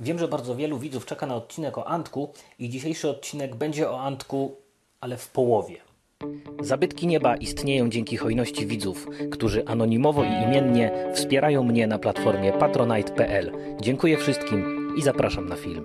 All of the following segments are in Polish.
Wiem, że bardzo wielu widzów czeka na odcinek o Antku i dzisiejszy odcinek będzie o Antku, ale w połowie. Zabytki nieba istnieją dzięki hojności widzów, którzy anonimowo i imiennie wspierają mnie na platformie patronite.pl. Dziękuję wszystkim i zapraszam na film.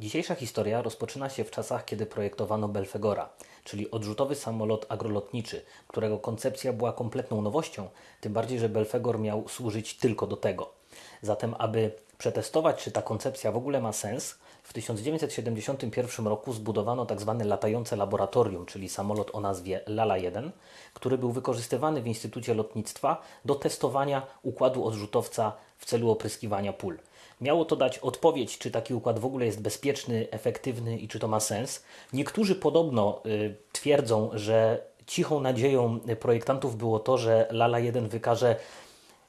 Dzisiejsza historia rozpoczyna się w czasach, kiedy projektowano Belfegora, czyli odrzutowy samolot agrolotniczy, którego koncepcja była kompletną nowością, tym bardziej, że Belfegor miał służyć tylko do tego. Zatem, aby przetestować, czy ta koncepcja w ogóle ma sens, w 1971 roku zbudowano tzw. latające laboratorium, czyli samolot o nazwie Lala-1, który był wykorzystywany w Instytucie Lotnictwa do testowania układu odrzutowca w celu opryskiwania pól. Miało to dać odpowiedź, czy taki układ w ogóle jest bezpieczny, efektywny i czy to ma sens. Niektórzy podobno y, twierdzą, że cichą nadzieją projektantów było to, że Lala 1 wykaże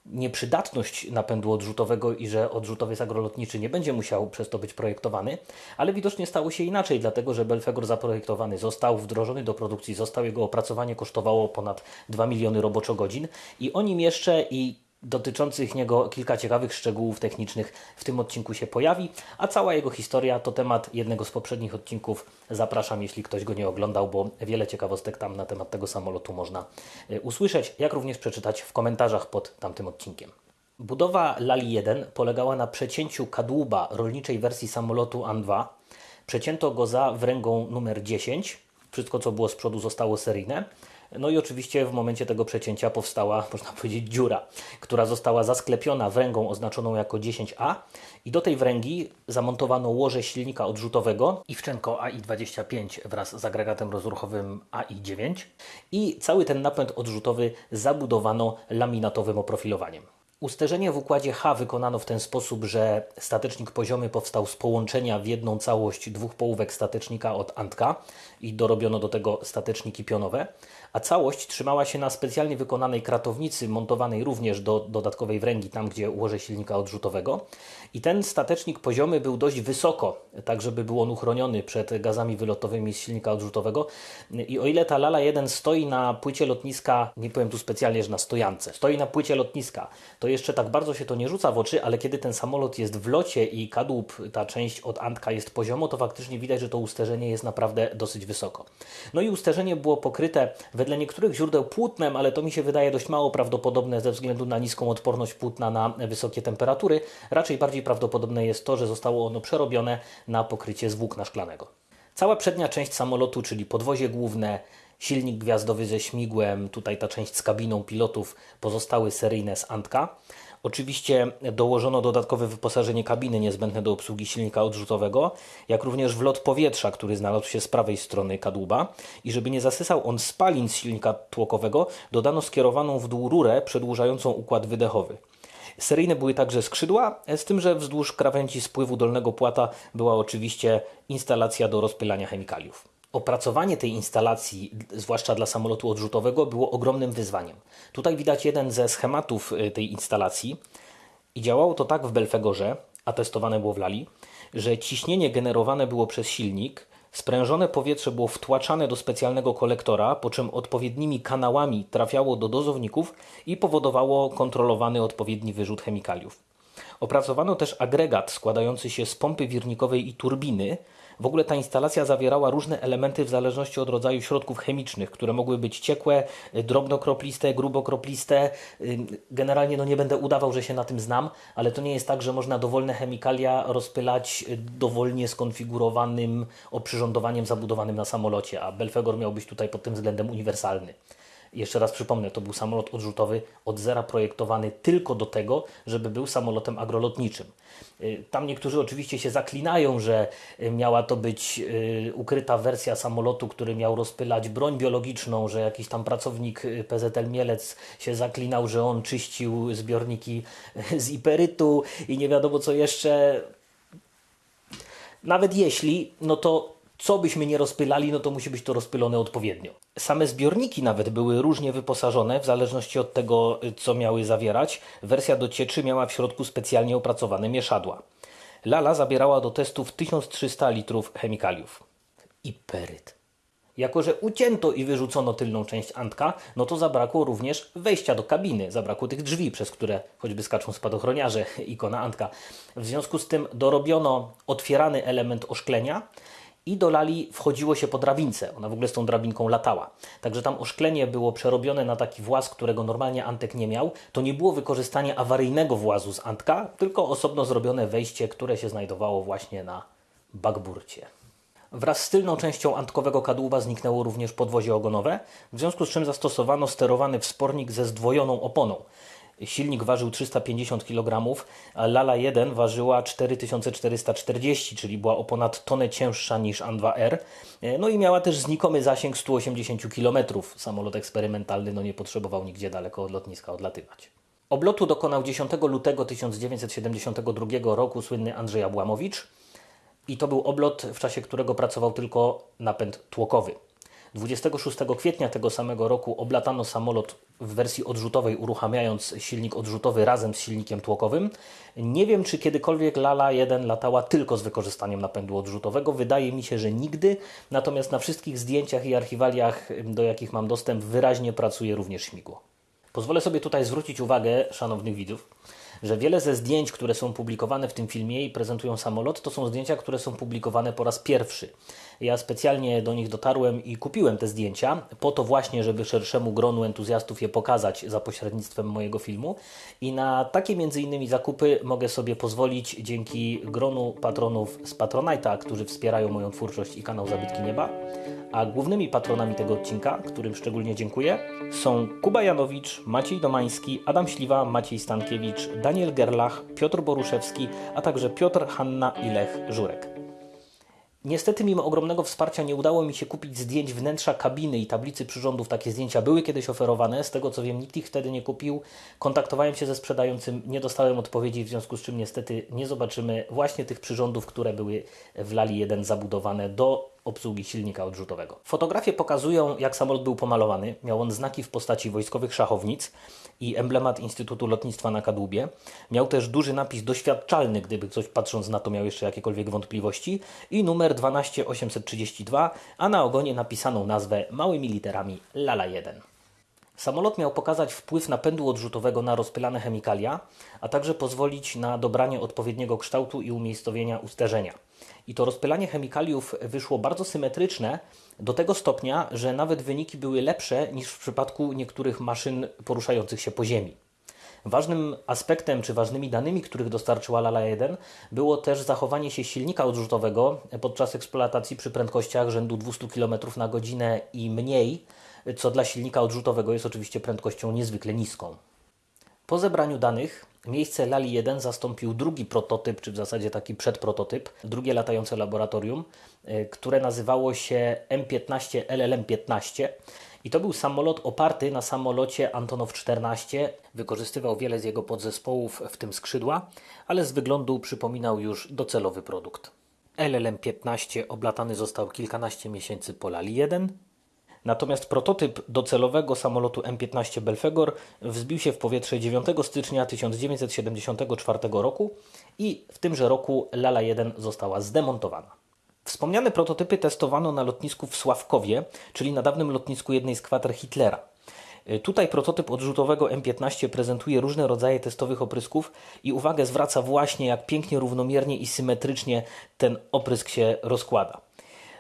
nieprzydatność napędu odrzutowego i że odrzutowiec agrolotniczy nie będzie musiał przez to być projektowany, ale widocznie stało się inaczej, dlatego że Belfegor zaprojektowany został, wdrożony do produkcji został, jego opracowanie kosztowało ponad 2 miliony roboczogodzin i o nim jeszcze i dotyczących niego kilka ciekawych szczegółów technicznych w tym odcinku się pojawi, a cała jego historia to temat jednego z poprzednich odcinków. Zapraszam, jeśli ktoś go nie oglądał, bo wiele ciekawostek tam na temat tego samolotu można y, usłyszeć, jak również przeczytać w komentarzach pod tamtym odcinkiem. Budowa Lali 1 polegała na przecięciu kadłuba rolniczej wersji samolotu An-2. Przecięto go za wręgą numer 10. Wszystko, co było z przodu, zostało seryjne. No i oczywiście w momencie tego przecięcia powstała, można powiedzieć, dziura, która została zasklepiona wręgą oznaczoną jako 10A i do tej wręgi zamontowano łoże silnika odrzutowego Iwczenko AI25 wraz z agregatem rozruchowym AI9 i cały ten napęd odrzutowy zabudowano laminatowym oprofilowaniem. Usterzenie w układzie H wykonano w ten sposób, że statecznik poziomy powstał z połączenia w jedną całość dwóch połówek statecznika od Antka i dorobiono do tego stateczniki pionowe, a całość trzymała się na specjalnie wykonanej kratownicy montowanej również do dodatkowej wręgi, tam gdzie łoże silnika odrzutowego. I ten statecznik poziomy był dość wysoko, tak żeby był on uchroniony przed gazami wylotowymi z silnika odrzutowego. I o ile ta Lala 1 stoi na płycie lotniska, nie powiem tu specjalnie, że na stojance, stoi na płycie lotniska, to jeszcze tak bardzo się to nie rzuca w oczy, ale kiedy ten samolot jest w locie i kadłub, ta część od Antka jest poziomo, to faktycznie widać, że to usterzenie jest naprawdę dosyć wysoko. No i usterzenie było pokryte wedle niektórych źródeł płótnem, ale to mi się wydaje dość mało prawdopodobne ze względu na niską odporność płótna na wysokie temperatury. Raczej bardziej prawdopodobne jest to, że zostało ono przerobione na pokrycie z włókna szklanego. Cała przednia część samolotu, czyli podwozie główne, silnik gwiazdowy ze śmigłem, tutaj ta część z kabiną pilotów pozostały seryjne z Antka. Oczywiście dołożono dodatkowe wyposażenie kabiny niezbędne do obsługi silnika odrzutowego, jak również wlot powietrza, który znalazł się z prawej strony kadłuba. I żeby nie zasysał on spalin z silnika tłokowego, dodano skierowaną w dół rurę przedłużającą układ wydechowy. Seryjne były także skrzydła, z tym, że wzdłuż krawędzi spływu dolnego płata była oczywiście instalacja do rozpylania chemikaliów. Opracowanie tej instalacji, zwłaszcza dla samolotu odrzutowego, było ogromnym wyzwaniem. Tutaj widać jeden ze schematów y, tej instalacji i działało to tak w Belfegorze, a testowane było w Lali, że ciśnienie generowane było przez silnik, sprężone powietrze było wtłaczane do specjalnego kolektora, po czym odpowiednimi kanałami trafiało do dozowników i powodowało kontrolowany odpowiedni wyrzut chemikaliów. Opracowano też agregat składający się z pompy wirnikowej i turbiny, w ogóle ta instalacja zawierała różne elementy w zależności od rodzaju środków chemicznych, które mogły być ciekłe, drobnokropliste, grubokropliste. Generalnie no nie będę udawał, że się na tym znam, ale to nie jest tak, że można dowolne chemikalia rozpylać dowolnie skonfigurowanym oprzyrządowaniem zabudowanym na samolocie, a Belfegor miał być tutaj pod tym względem uniwersalny. Jeszcze raz przypomnę, to był samolot odrzutowy od zera projektowany tylko do tego, żeby był samolotem agrolotniczym. Y, tam niektórzy oczywiście się zaklinają, że y, miała to być y, ukryta wersja samolotu, który miał rozpylać broń biologiczną, że jakiś tam pracownik PZL Mielec się zaklinał, że on czyścił zbiorniki z iperytu i nie wiadomo co jeszcze. Nawet jeśli, no to co byśmy nie rozpylali, no to musi być to rozpylone odpowiednio. Same zbiorniki nawet były różnie wyposażone, w zależności od tego, co miały zawierać. Wersja do cieczy miała w środku specjalnie opracowane mieszadła. Lala zabierała do testów 1300 litrów chemikaliów. Iperyt. Jako, że ucięto i wyrzucono tylną część Antka, no to zabrakło również wejścia do kabiny. Zabrakło tych drzwi, przez które choćby skaczą spadochroniarze, ikona Antka. W związku z tym dorobiono otwierany element oszklenia i do lali wchodziło się po drabince. Ona w ogóle z tą drabinką latała. Także tam oszklenie było przerobione na taki właz, którego normalnie Antek nie miał. To nie było wykorzystanie awaryjnego włazu z Antka, tylko osobno zrobione wejście, które się znajdowało właśnie na bagburcie. Wraz z tylną częścią antkowego kadłuba zniknęło również podwozie ogonowe, w związku z czym zastosowano sterowany wspornik ze zdwojoną oponą. Silnik ważył 350 kg, a Lala 1 ważyła 4440, czyli była o ponad tonę cięższa niż An2R. No i miała też znikomy zasięg 180 km. Samolot eksperymentalny no nie potrzebował nigdzie daleko od lotniska odlatywać. Oblotu dokonał 10 lutego 1972 roku słynny Andrzej Abłamowicz i to był oblot, w czasie którego pracował tylko napęd tłokowy. 26 kwietnia tego samego roku oblatano samolot w wersji odrzutowej, uruchamiając silnik odrzutowy razem z silnikiem tłokowym. Nie wiem, czy kiedykolwiek Lala 1 latała tylko z wykorzystaniem napędu odrzutowego. Wydaje mi się, że nigdy. Natomiast na wszystkich zdjęciach i archiwaliach, do jakich mam dostęp, wyraźnie pracuje również śmigło. Pozwolę sobie tutaj zwrócić uwagę szanownych widzów, że wiele ze zdjęć, które są publikowane w tym filmie i prezentują samolot, to są zdjęcia, które są publikowane po raz pierwszy. Ja specjalnie do nich dotarłem i kupiłem te zdjęcia, po to właśnie, żeby szerszemu gronu entuzjastów je pokazać za pośrednictwem mojego filmu. I na takie między innymi zakupy mogę sobie pozwolić dzięki gronu patronów z Patronite'a, którzy wspierają moją twórczość i kanał Zabytki Nieba. A głównymi patronami tego odcinka, którym szczególnie dziękuję, są Kuba Janowicz, Maciej Domański, Adam Śliwa, Maciej Stankiewicz, Daniel Gerlach, Piotr Boruszewski, a także Piotr, Hanna i Lech Żurek. Niestety, mimo ogromnego wsparcia, nie udało mi się kupić zdjęć wnętrza kabiny i tablicy przyrządów. Takie zdjęcia były kiedyś oferowane, z tego co wiem, nikt ich wtedy nie kupił. Kontaktowałem się ze sprzedającym, nie dostałem odpowiedzi, w związku z czym niestety nie zobaczymy właśnie tych przyrządów, które były w Lali 1 zabudowane do obsługi silnika odrzutowego. Fotografie pokazują, jak samolot był pomalowany. Miał on znaki w postaci wojskowych szachownic i emblemat Instytutu Lotnictwa na kadłubie. Miał też duży napis doświadczalny, gdyby ktoś patrząc na to miał jeszcze jakiekolwiek wątpliwości i numer 12832, a na ogonie napisaną nazwę małymi literami Lala 1. Samolot miał pokazać wpływ napędu odrzutowego na rozpylane chemikalia, a także pozwolić na dobranie odpowiedniego kształtu i umiejscowienia usterzenia. I to rozpylanie chemikaliów wyszło bardzo symetryczne do tego stopnia, że nawet wyniki były lepsze niż w przypadku niektórych maszyn poruszających się po ziemi. Ważnym aspektem czy ważnymi danymi, których dostarczyła Lala 1, było też zachowanie się silnika odrzutowego podczas eksploatacji przy prędkościach rzędu 200 km na godzinę i mniej, co dla silnika odrzutowego jest oczywiście prędkością niezwykle niską. Po zebraniu danych miejsce Lali 1 zastąpił drugi prototyp, czy w zasadzie taki przedprototyp, drugie latające laboratorium, y, które nazywało się M15 LLM-15 i to był samolot oparty na samolocie Antonow 14. Wykorzystywał wiele z jego podzespołów, w tym skrzydła, ale z wyglądu przypominał już docelowy produkt. LLM-15 oblatany został kilkanaście miesięcy po Lali 1, Natomiast prototyp docelowego samolotu M15 Belfegor wzbił się w powietrze 9 stycznia 1974 roku i w tymże roku Lala 1 została zdemontowana. Wspomniane prototypy testowano na lotnisku w Sławkowie, czyli na dawnym lotnisku jednej z kwater Hitlera. Tutaj prototyp odrzutowego M15 prezentuje różne rodzaje testowych oprysków i uwagę zwraca właśnie jak pięknie, równomiernie i symetrycznie ten oprysk się rozkłada.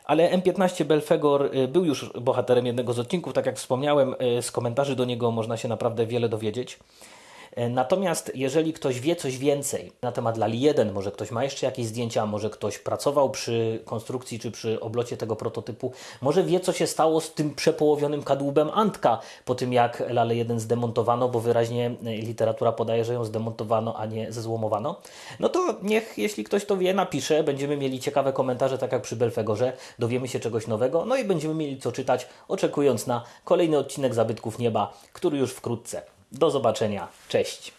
Ale M15 Belfegor y, był już bohaterem jednego z odcinków, tak jak wspomniałem, y, z komentarzy do niego można się naprawdę wiele dowiedzieć. E, natomiast jeżeli ktoś wie coś więcej na temat Lali 1, może ktoś ma jeszcze jakieś zdjęcia, może ktoś pracował przy konstrukcji czy przy oblocie tego prototypu, może wie co się stało z tym przepołowionym kadłubem Antka po tym jak Lalę 1 zdemontowano, bo wyraźnie e, literatura podaje, że ją zdemontowano, a nie zezłomowano, no to niech jeśli ktoś to wie, napisze, będziemy mieli ciekawe komentarze, tak jak przy Belfegorze, dowiemy się czegoś nowego, no i będziemy mieli co czytać, oczekując na kolejny odcinek Zabytków Nieba, który już wkrótce. Do zobaczenia. Cześć.